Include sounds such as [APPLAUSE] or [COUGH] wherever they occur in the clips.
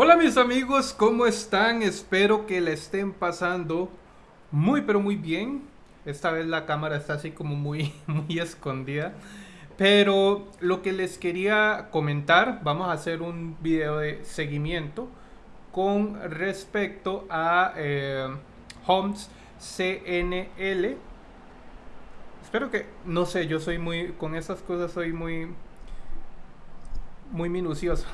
Hola mis amigos, ¿cómo están? Espero que le estén pasando muy pero muy bien. Esta vez la cámara está así como muy, [LAUGHS] muy escondida. Pero lo que les quería comentar, vamos a hacer un video de seguimiento con respecto a eh, Homes CNL. Espero que, no sé, yo soy muy, con esas cosas soy muy, muy minucioso.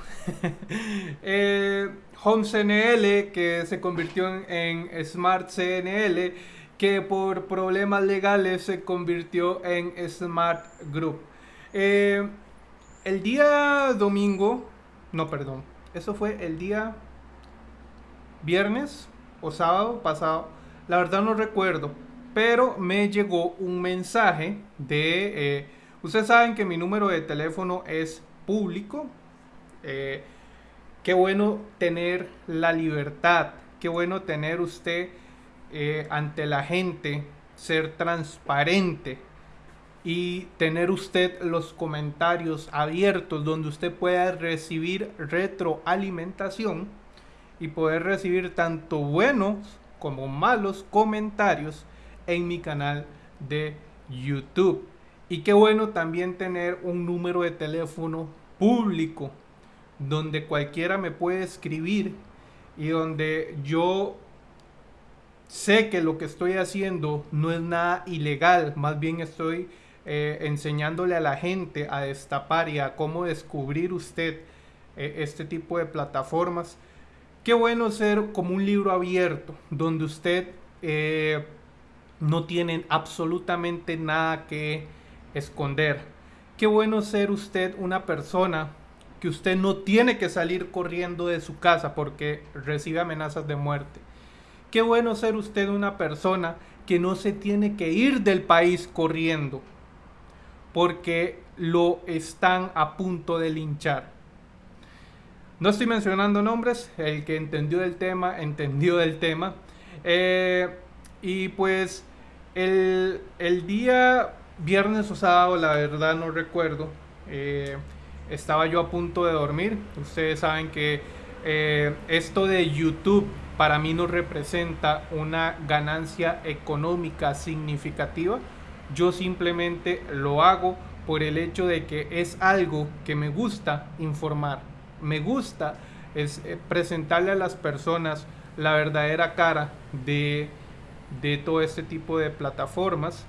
[LAUGHS] eh, Home CNL, que se convirtió en, Smart CNL, que por problemas legales se convirtió en Smart Group. Eh, el día domingo, no, perdón, eso fue el día viernes o sábado pasado, la verdad no recuerdo, pero me llegó un mensaje de... Eh, ustedes saben que mi número de teléfono es público. Eh, qué bueno tener la libertad, qué bueno tener usted eh, ante la gente, ser transparente y tener usted los comentarios abiertos donde usted pueda recibir retroalimentación y poder recibir tanto buenos como malos comentarios en mi canal de YouTube. Y qué bueno también tener un número de teléfono público donde cualquiera me puede escribir y donde yo sé que lo que estoy haciendo no es nada ilegal, más bien estoy eh, enseñándole a la gente a destapar y a cómo descubrir usted eh, este tipo de plataformas. Qué bueno ser como un libro abierto, donde usted eh, no tiene absolutamente nada que esconder. Qué bueno ser usted una persona que usted no tiene que salir corriendo de su casa porque recibe amenazas de muerte. Qué bueno ser usted una persona que no se tiene que ir del país corriendo porque lo están a punto de linchar. No estoy mencionando nombres, el que entendió el tema, entendió el tema. Eh, y pues el, día viernes o sábado, la verdad no recuerdo, eh, estaba yo a punto de dormir. Ustedes saben que eh, esto de YouTube para mí no representa una ganancia económica significativa. Yo simplemente lo hago por el hecho de que es algo que me gusta informar. Me gusta eh, presentarle a las personas la verdadera cara de, de todo este tipo de plataformas.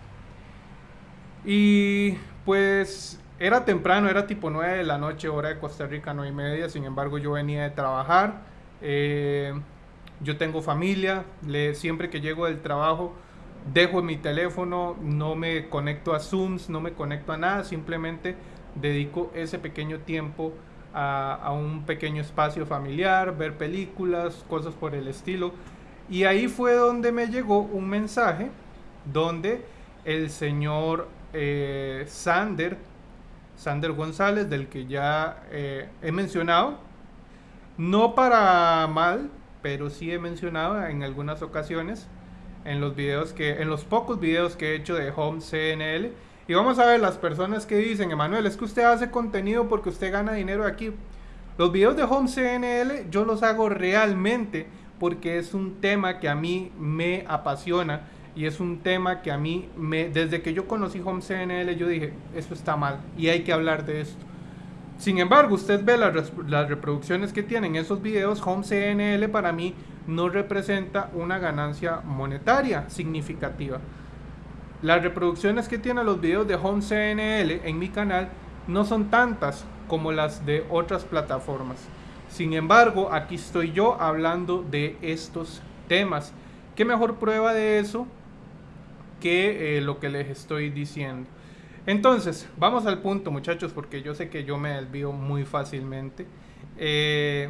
Y pues era temprano, era tipo 9 de la noche, hora de Costa Rica, 9 y media. Sin embargo, yo venía de trabajar. Eh, yo tengo familia. Le, siempre que llego del trabajo, dejo mi teléfono, no me conecto a Zooms, no me conecto a nada. Simplemente dedico ese pequeño tiempo a, a un pequeño espacio familiar, ver películas, cosas por el estilo. Y ahí fue donde me llegó un mensaje donde el señor eh, Sander Sander González, del que ya eh, he mencionado. No para mal, pero sí he mencionado en algunas ocasiones en los videos que, en los pocos videos que he hecho de Home CNL. Y vamos a ver las personas que dicen, Emanuel, es que usted hace contenido porque usted gana dinero aquí. Los videos de Home CNL yo los hago realmente porque es un tema que a mí me apasiona y es un tema que a mí, me, desde que yo conocí Home CNL, yo dije, esto está mal y hay que hablar de esto. Sin embargo, usted ve las, las reproducciones que tienen esos videos, Home CNL para mí no representa una ganancia monetaria significativa. Las reproducciones que tienen los videos de Home CNL en mi canal no son tantas como las de otras plataformas. Sin embargo, aquí estoy yo hablando de estos temas. ¿Qué mejor prueba de eso que eh, lo que les estoy diciendo. Entonces, vamos al punto muchachos, porque yo sé que yo me desvío muy fácilmente. Eh,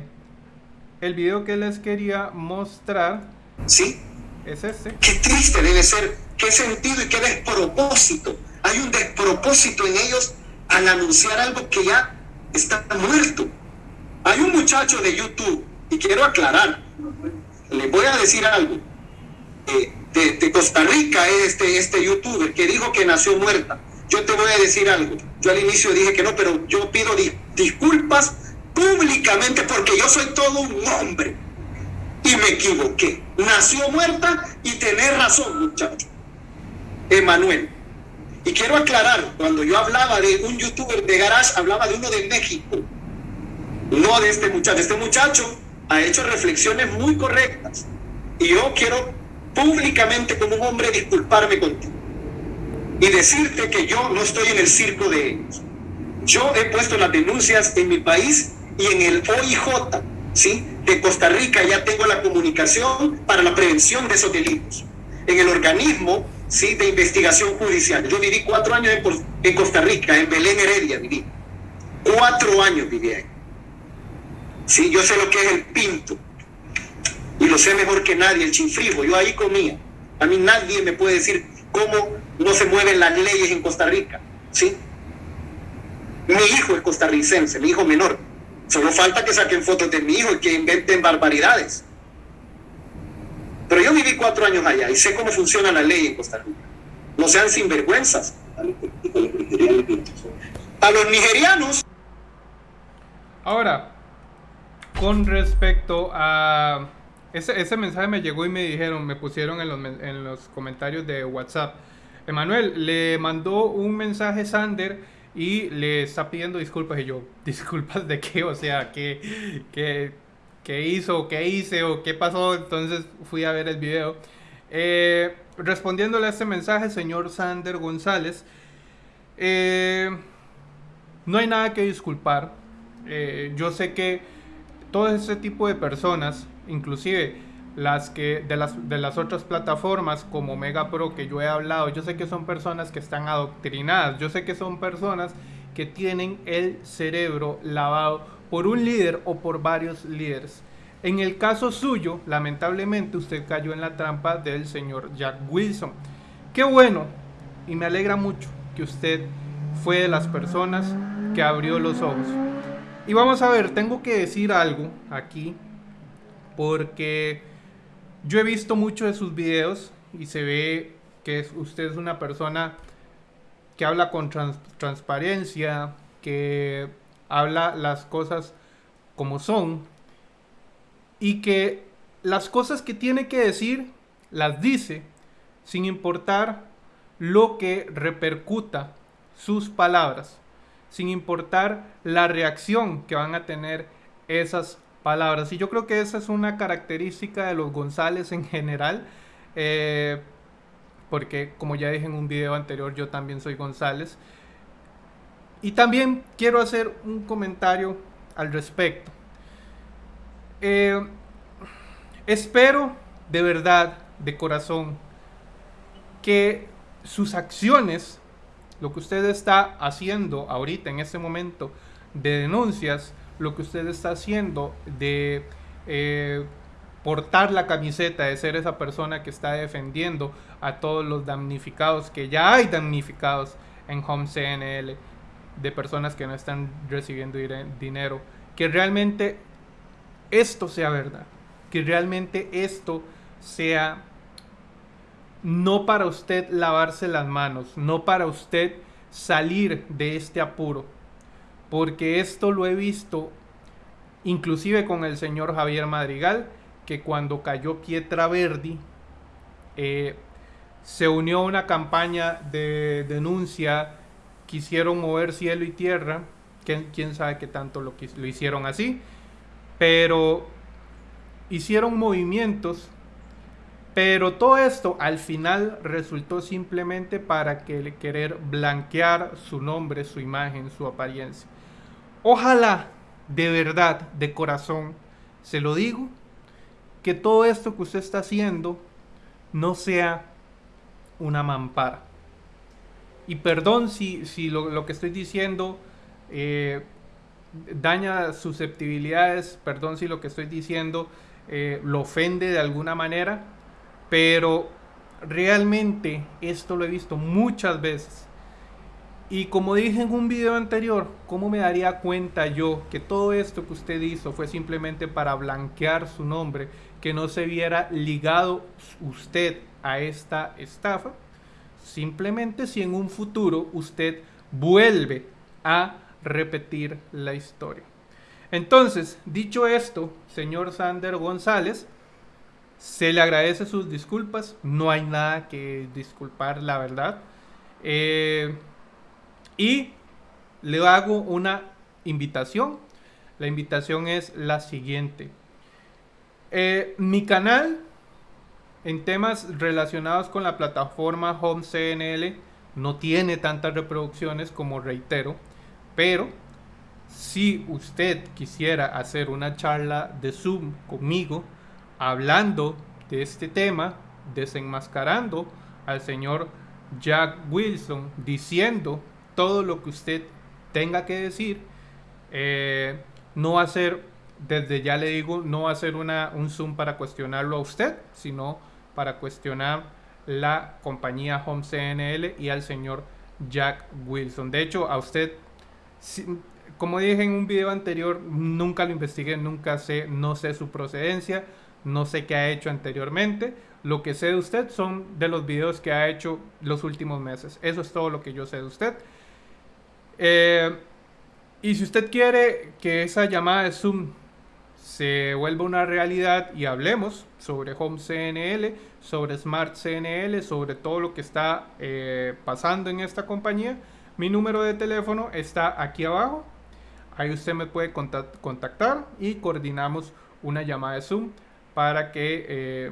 el video que les quería mostrar ¿Sí? es este. Qué triste debe ser, qué sentido y qué despropósito. Hay un despropósito en ellos al anunciar algo que ya está muerto. Hay un muchacho de YouTube, y quiero aclarar, les voy a decir algo. Eh, de, Costa Rica este, este youtuber que dijo que nació muerta. Yo te voy a decir algo. Yo al inicio dije que no, pero yo pido disculpas públicamente porque yo soy todo un hombre y me equivoqué. Nació muerta y tenés razón, muchacho. Emanuel. Y quiero aclarar, cuando yo hablaba de un youtuber de garage, hablaba de uno de México, no de este muchacho. Este muchacho ha hecho reflexiones muy correctas. Y yo quiero públicamente como un hombre disculparme contigo y decirte que yo no estoy en el circo de ellos. Yo he puesto las denuncias en mi país y en el OIJ, ¿sí? De Costa Rica ya tengo la comunicación para la prevención de esos delitos. En el organismo, ¿sí? De investigación judicial. Yo viví cuatro años en, Costa Rica, en Belén Heredia viví. Cuatro años viví ahí. Sí, yo sé lo que es el pinto. Y lo sé mejor que nadie, el chinfrijo. Yo ahí comía. A mí nadie me puede decir cómo no se mueven las leyes en Costa Rica. ¿Sí? Mi hijo es costarricense, mi hijo menor. Solo falta que saquen fotos de mi hijo y que inventen barbaridades. Pero yo viví cuatro años allá y sé cómo funciona la ley en Costa Rica. No sean sinvergüenzas. A los nigerianos. Ahora, con respecto a... Ese, ese mensaje me llegó y me dijeron, me pusieron en los, en los comentarios de WhatsApp. Emanuel, le mandó un mensaje Sander y le está pidiendo disculpas. Y yo, [LAUGHS] ¿disculpas de qué? O sea, ¿qué, qué, qué hizo? ¿Qué hice? ¿O qué pasó? Entonces fui a ver el video. Eh, respondiéndole a este mensaje, señor Sander González, eh, no hay nada que disculpar. Eh, yo sé que todo ese tipo de personas, inclusive las que de las, de las otras plataformas como Mega Pro que yo he hablado, yo sé que son personas que están adoctrinadas, yo sé que son personas que tienen el cerebro lavado por un líder o por varios líderes. En el caso suyo, lamentablemente usted cayó en la trampa del señor Jack Wilson. Qué bueno y me alegra mucho que usted fue de las personas que abrió los ojos. Y vamos a ver, tengo que decir algo aquí porque yo he visto muchos de sus videos y se ve que usted es una persona que habla con transparencia, que habla las cosas como son y que las cosas que tiene que decir las dice sin importar lo que repercuta sus palabras, sin importar la reacción que van a tener esas palabras. Y yo creo que esa es una característica de los González en general. Eh, porque como ya dije en un video anterior, yo también soy González. Y también quiero hacer un comentario al respecto. Eh, espero de verdad, de corazón, que sus acciones, lo que usted está haciendo ahorita en este momento de denuncias, lo que usted está haciendo de eh, portar la camiseta, de ser esa persona que está defendiendo a todos los damnificados, que ya hay damnificados en Home CNL, de personas que no están recibiendo dinero, que realmente esto sea verdad, que realmente esto sea no para usted lavarse las manos, no para usted salir de este apuro, porque esto lo he visto inclusive con el señor Javier Madrigal, que cuando cayó Pietra Verdi, eh, se unió a una campaña de denuncia, quisieron mover cielo y tierra, quién sabe qué tanto lo, lo hicieron así, pero hicieron movimientos, pero todo esto al final resultó simplemente para que querer blanquear su nombre, su imagen, su apariencia. Ojalá, de verdad, de corazón, se lo digo, que todo esto que usted está haciendo no sea una mampara. Y perdón si, si lo, que estoy diciendo eh, daña susceptibilidades, perdón si lo que estoy diciendo eh, lo ofende de alguna manera, pero realmente esto lo he visto muchas veces y como dije en un video anterior, ¿cómo me daría cuenta yo que todo esto que usted hizo fue simplemente para blanquear su nombre, que no se viera ligado usted a esta estafa? Simplemente si en un futuro usted vuelve a repetir la historia. Entonces, dicho esto, señor Sander González, se le agradece sus disculpas, no hay nada que disculpar, la verdad. Eh, y le hago una invitación. La invitación es la siguiente. Eh, mi canal en temas relacionados con la plataforma Home CNL no tiene tantas reproducciones como reitero, pero si usted quisiera hacer una charla de Zoom conmigo hablando de este tema, desenmascarando al señor Jack Wilson, diciendo todo lo que usted tenga que decir, eh, no va a ser, desde ya le digo, no va a ser una, un Zoom para cuestionarlo a usted, sino para cuestionar la compañía Home CNL y al señor Jack Wilson. De hecho, a usted, como dije en un video anterior, nunca lo investigué, nunca sé, no sé su procedencia, no sé qué ha hecho anteriormente. Lo que sé de usted son de los videos que ha hecho los últimos meses. Eso es todo lo que yo sé de usted. Eh, y si usted quiere que esa llamada de Zoom se vuelva una realidad y hablemos sobre Home CNL, sobre Smart CNL, sobre todo lo que está eh, pasando en esta compañía, mi número de teléfono está aquí abajo. Ahí usted me puede contactar y coordinamos una llamada de Zoom para que eh,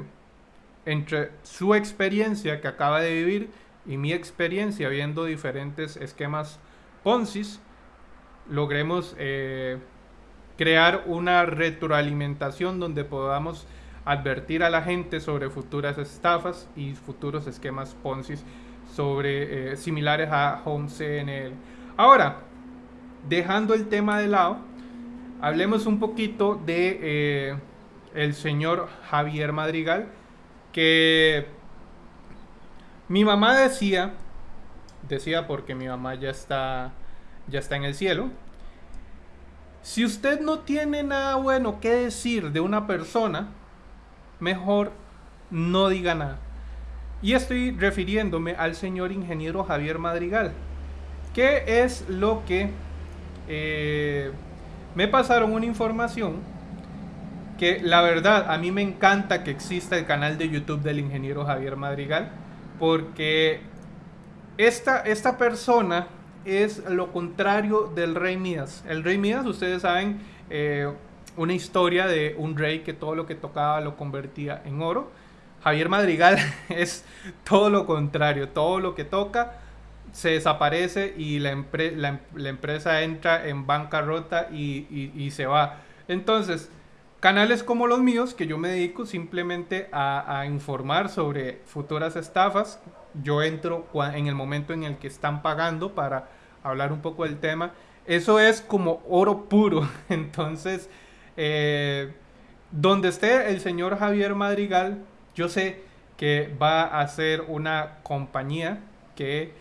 entre su experiencia que acaba de vivir y mi experiencia viendo diferentes esquemas Ponzi, logremos eh, crear una retroalimentación donde podamos advertir a la gente sobre futuras estafas y futuros esquemas Ponzi sobre eh, similares a Home CNL. Ahora, dejando el tema de lado, hablemos un poquito de el señor Javier Madrigal, que mi mamá decía, decía porque mi mamá ya está, ya está en el cielo, si usted no tiene nada bueno que decir de una persona, mejor no diga nada. Y estoy refiriéndome al señor ingeniero Javier Madrigal. ¿Qué es lo que eh, me pasaron una información que la verdad a mí me encanta que exista el canal de YouTube del ingeniero Javier Madrigal porque esta, esta persona es lo contrario del rey Midas. El rey Midas, ustedes saben, eh, una historia de un rey que todo lo que tocaba lo convertía en oro. Javier Madrigal [LAUGHS] es todo lo contrario, todo lo que toca se desaparece y la, empresa entra en bancarrota y, y, se va. Entonces, canales como los míos, que yo me dedico simplemente a, informar sobre futuras estafas, yo entro en el momento en el que están pagando para hablar un poco del tema. Eso es como oro puro. [LAUGHS] Entonces, eh, donde esté el señor Javier Madrigal, yo sé que va a ser una compañía que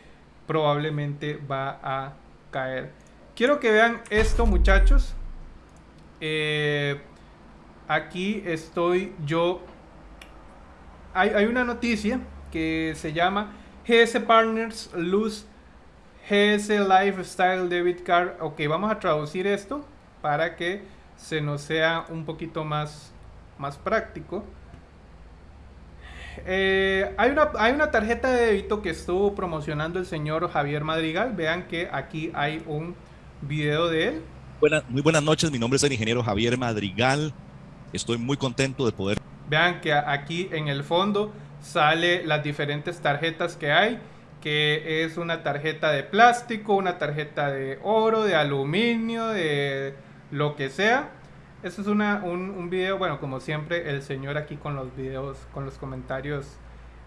probablemente va a caer. Quiero que vean esto, muchachos. Eh, aquí estoy yo. Hay, una noticia que se llama GS Partners Lose GS Lifestyle Debit Card. Ok, vamos a traducir esto para que se nos sea un poquito más, más práctico. Eh, hay, una, hay una tarjeta de débito que estuvo promocionando el señor Javier Madrigal. Vean que aquí hay un video de él. muy buenas noches, mi nombre es el ingeniero Javier Madrigal. Estoy muy contento de poder... Vean que aquí en el fondo sale las diferentes tarjetas que hay, que es una tarjeta de plástico, una tarjeta de oro, de aluminio, de lo que sea. Esto es una, un, un, video, bueno, como siempre, el señor aquí con los videos, con los comentarios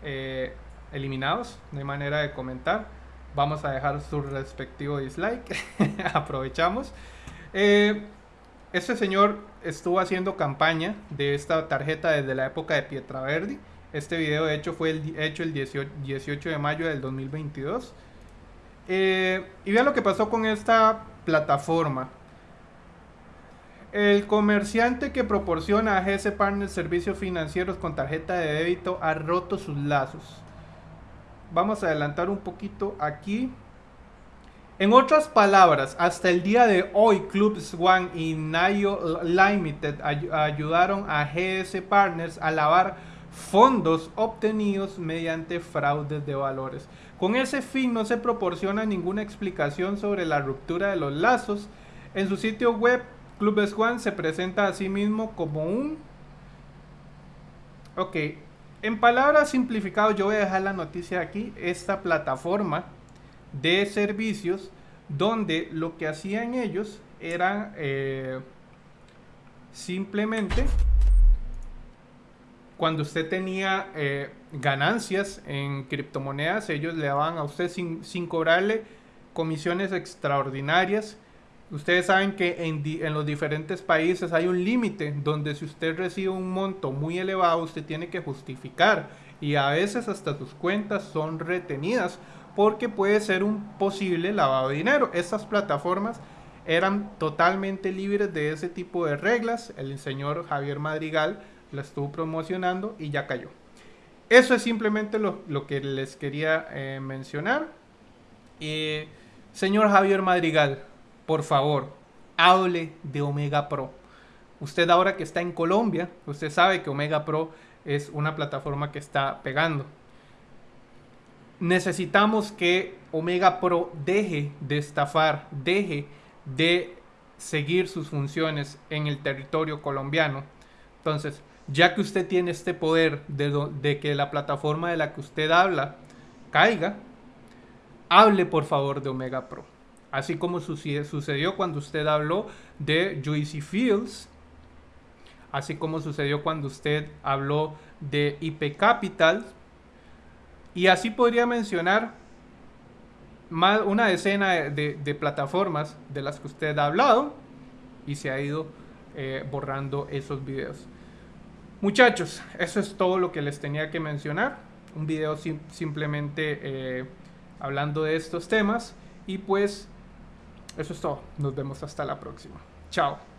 eh, eliminados, no hay manera de comentar. Vamos a dejar su respectivo dislike, [LAUGHS] aprovechamos. Eh, este señor estuvo haciendo campaña de esta tarjeta desde la época de Pietraverdi. Este video de hecho fue el, hecho el 18, 18 de mayo del 2022. Eh, y vean lo que pasó con esta plataforma. El comerciante que proporciona a GS Partners servicios financieros con tarjeta de débito ha roto sus lazos. Vamos a adelantar un poquito aquí. En otras palabras, hasta el día de hoy, Club Swan y Nayo Limited ayudaron a GS Partners a lavar fondos obtenidos mediante fraudes de valores. Con ese fin no se proporciona ninguna explicación sobre la ruptura de los lazos. En su sitio web, Club Swan se presenta a sí mismo como un... Ok, en palabras simplificadas yo voy a dejar la noticia aquí. Esta plataforma de servicios donde lo que hacían ellos era eh, simplemente cuando usted tenía eh, ganancias en criptomonedas, ellos le daban a usted sin, cobrarle comisiones extraordinarias. Ustedes saben que en, en los diferentes países hay un límite donde si usted recibe un monto muy elevado, usted tiene que justificar y a veces hasta sus cuentas son retenidas porque puede ser un posible lavado de dinero. Estas plataformas eran totalmente libres de ese tipo de reglas. El señor Javier Madrigal la estuvo promocionando y ya cayó. Eso es simplemente lo, que les quería eh, mencionar. señor Javier Madrigal, por favor, hable de Omega Pro. Usted ahora que está en Colombia, usted sabe que Omega Pro es una plataforma que está pegando necesitamos que Omega Pro deje de estafar, deje de seguir sus funciones en el territorio colombiano. Entonces, ya que usted tiene este poder de, que la plataforma de la que usted habla caiga, hable por favor de Omega Pro. Así como sucedió cuando usted habló de Juicy Fields, así como sucedió cuando usted habló de IP Capital, y así podría mencionar más, una decena de, plataformas de las que usted ha hablado y se ha ido eh, borrando esos videos. Muchachos, eso es todo lo que les tenía que mencionar. Un video simplemente eh, hablando de estos temas. Y pues eso es todo. Nos vemos hasta la próxima. Chao.